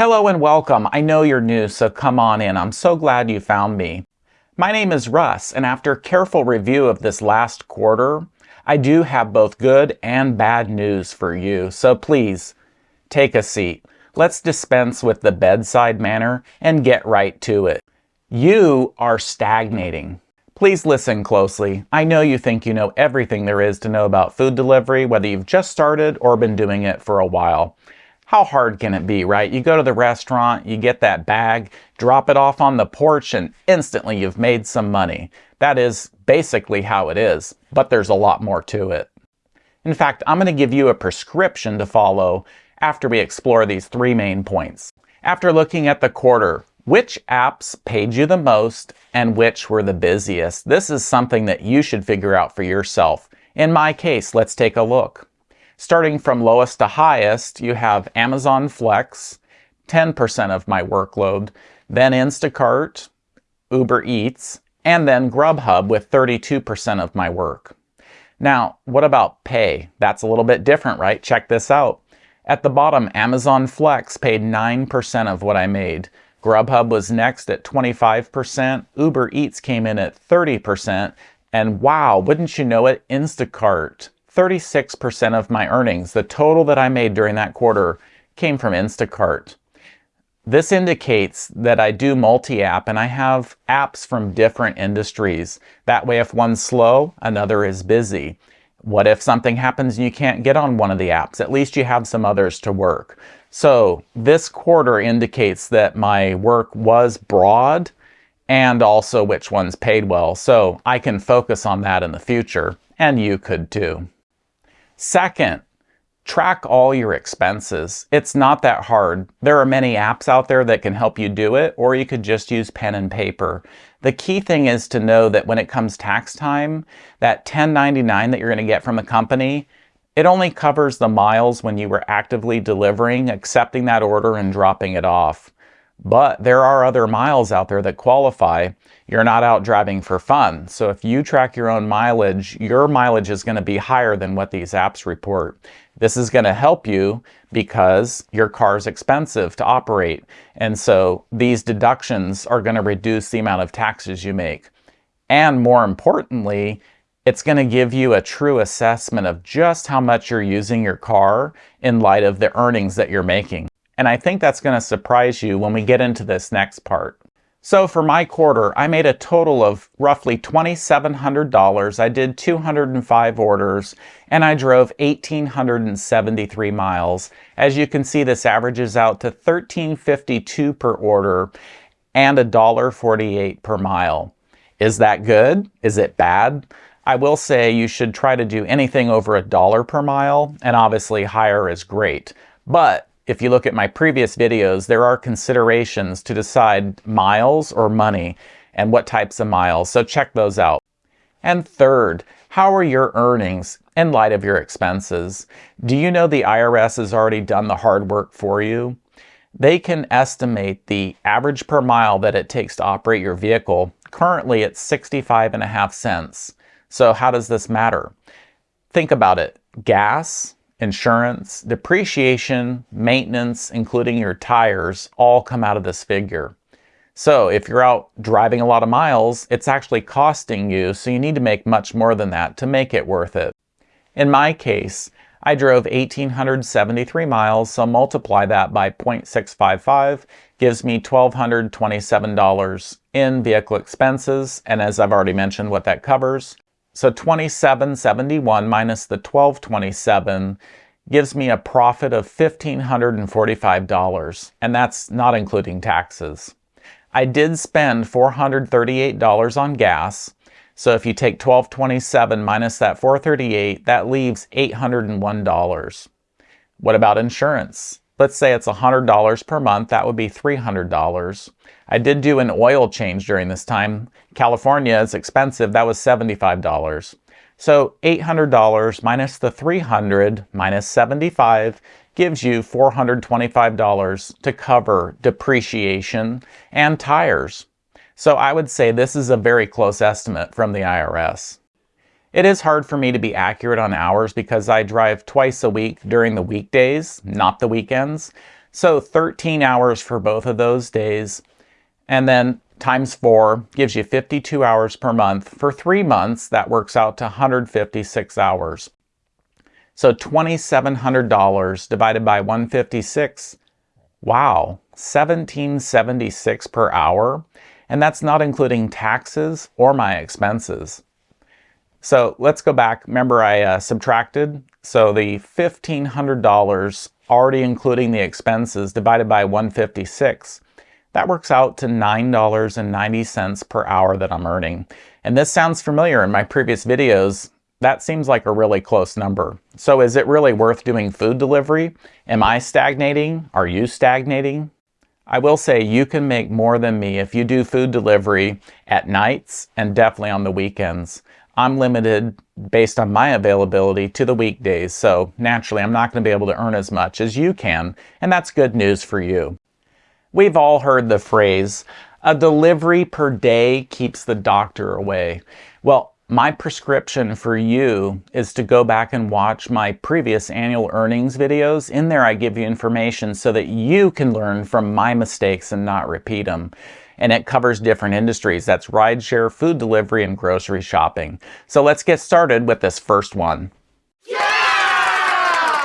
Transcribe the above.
Hello and welcome. I know you're new, so come on in. I'm so glad you found me. My name is Russ, and after careful review of this last quarter, I do have both good and bad news for you. So please, take a seat. Let's dispense with the bedside manner and get right to it. You are stagnating. Please listen closely. I know you think you know everything there is to know about food delivery, whether you've just started or been doing it for a while how hard can it be, right? You go to the restaurant, you get that bag, drop it off on the porch, and instantly you've made some money. That is basically how it is, but there's a lot more to it. In fact, I'm going to give you a prescription to follow after we explore these three main points. After looking at the quarter, which apps paid you the most and which were the busiest? This is something that you should figure out for yourself. In my case, let's take a look. Starting from lowest to highest, you have Amazon Flex, 10% of my workload, then Instacart, Uber Eats, and then Grubhub with 32% of my work. Now, what about pay? That's a little bit different, right? Check this out. At the bottom, Amazon Flex paid 9% of what I made. Grubhub was next at 25%, Uber Eats came in at 30%, and wow, wouldn't you know it, Instacart 36% of my earnings, the total that I made during that quarter, came from Instacart. This indicates that I do multi-app and I have apps from different industries. That way if one's slow, another is busy. What if something happens and you can't get on one of the apps? At least you have some others to work. So this quarter indicates that my work was broad and also which ones paid well. So I can focus on that in the future and you could too. Second, track all your expenses. It's not that hard. There are many apps out there that can help you do it, or you could just use pen and paper. The key thing is to know that when it comes tax time, that 1099 that you're going to get from the company, it only covers the miles when you were actively delivering, accepting that order, and dropping it off. But there are other miles out there that qualify. You're not out driving for fun. So if you track your own mileage, your mileage is going to be higher than what these apps report. This is going to help you because your car is expensive to operate. And so these deductions are going to reduce the amount of taxes you make. And more importantly, it's going to give you a true assessment of just how much you're using your car in light of the earnings that you're making. And I think that's going to surprise you when we get into this next part. So for my quarter, I made a total of roughly $2,700. I did 205 orders and I drove 1,873 miles. As you can see, this averages out to $13.52 per order and $1.48 per mile. Is that good? Is it bad? I will say you should try to do anything over a dollar per mile and obviously higher is great. But if you look at my previous videos, there are considerations to decide miles or money and what types of miles, so check those out. And third, how are your earnings in light of your expenses? Do you know the IRS has already done the hard work for you? They can estimate the average per mile that it takes to operate your vehicle. Currently, it's 65 and a half cents. So how does this matter? Think about it. Gas, insurance, depreciation, maintenance, including your tires, all come out of this figure. So if you're out driving a lot of miles, it's actually costing you, so you need to make much more than that to make it worth it. In my case, I drove 1,873 miles, so multiply that by 0.655 gives me $1,227 in vehicle expenses, and as I've already mentioned what that covers, so 2771 minus the 1227 gives me a profit of $1,545, and that's not including taxes. I did spend $438 on gas, so if you take 1227 minus that 438, that leaves $801. What about insurance? Let's say it's $100 per month, that would be $300. I did do an oil change during this time. California is expensive, that was $75. So $800 minus the 300 minus 75 gives you $425 to cover depreciation and tires. So I would say this is a very close estimate from the IRS. It is hard for me to be accurate on hours because I drive twice a week during the weekdays, not the weekends. So 13 hours for both of those days. And then times four gives you 52 hours per month. For three months, that works out to 156 hours. So $2,700 divided by 156, wow, 1776 per hour. And that's not including taxes or my expenses. So let's go back. Remember I uh, subtracted? So the $1,500 already including the expenses divided by 156, that works out to $9.90 per hour that I'm earning. And this sounds familiar in my previous videos. That seems like a really close number. So is it really worth doing food delivery? Am I stagnating? Are you stagnating? I will say you can make more than me if you do food delivery at nights and definitely on the weekends. I'm limited based on my availability to the weekdays, so naturally I'm not going to be able to earn as much as you can, and that's good news for you. We've all heard the phrase, a delivery per day keeps the doctor away. Well, my prescription for you is to go back and watch my previous annual earnings videos. In there I give you information so that you can learn from my mistakes and not repeat them and it covers different industries. That's rideshare, food delivery, and grocery shopping. So let's get started with this first one.